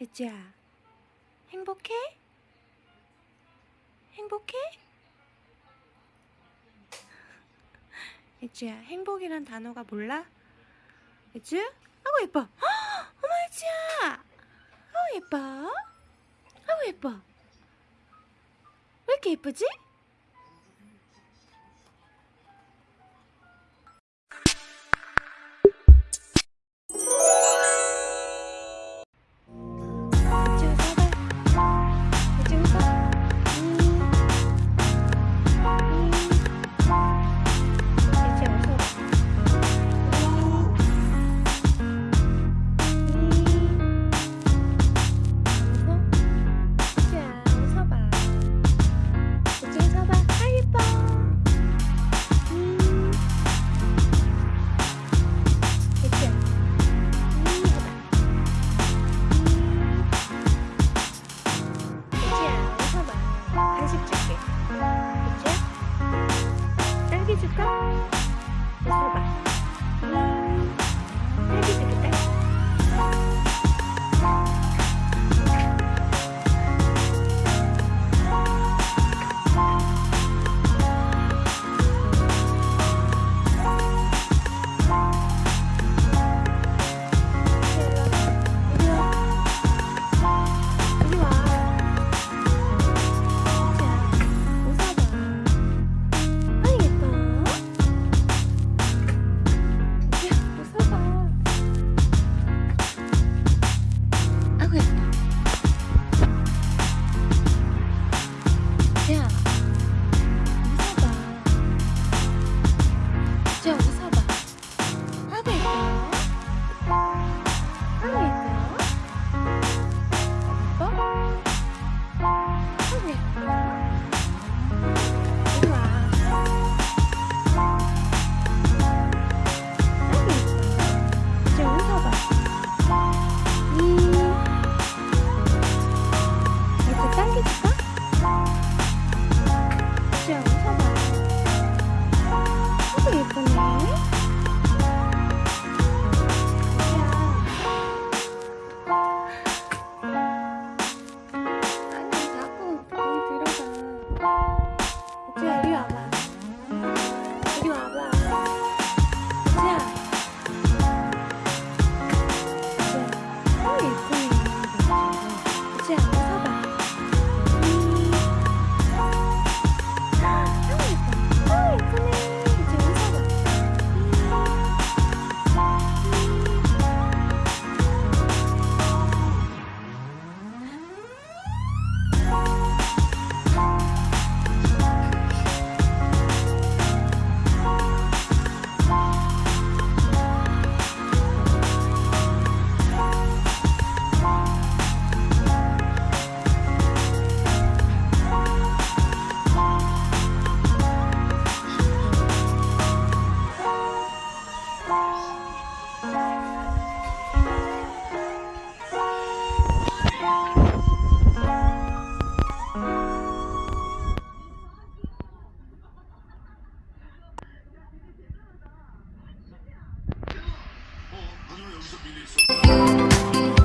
혜지야, 행복해? 행복해? 혜지야, 행복이란 단어가 몰라? 혜지? 아우 예뻐! 어머 혜지야! 아우 예뻐! 아우 예뻐! 왜 이렇게 예쁘지? Các 嗯。